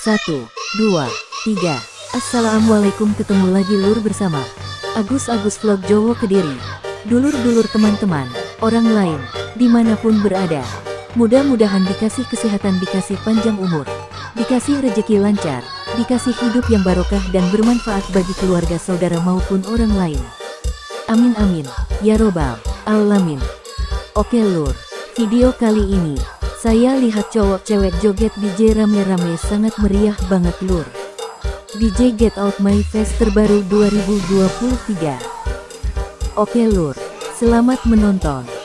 Satu, dua, tiga. Assalamualaikum ketemu lagi lur bersama Agus Agus Vlog Jowo Kediri. Dulur-dulur teman-teman, orang lain, di mana pun berada. Mudah-mudahan dikasih kesehatan, dikasih panjang umur, dikasih rejeki lancar, dikasih hidup yang barokah dan bermanfaat bagi keluarga saudara maupun orang lain. Amin amin, ya robbal alamin. Oke lur, video kali ini, saya lihat cowok cewek joget DJ rame-rame sangat meriah banget lur. DJ Get Out My Face terbaru 2023. Oke lur, selamat menonton.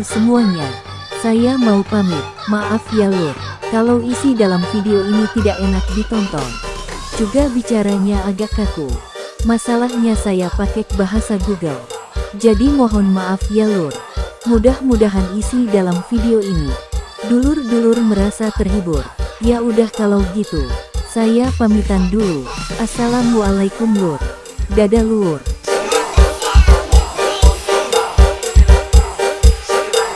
Lur semuanya. Saya mau pamit, maaf ya lur. Kalau isi dalam video ini tidak enak ditonton. Juga bicaranya agak kaku. Masalahnya saya pakai bahasa Google. Jadi mohon maaf ya lur. Mudah-mudahan isi dalam video ini. Dulur-dulur merasa terhibur. Ya udah kalau gitu. Saya pamitan dulu. Assalamualaikum lur. Dadah lur.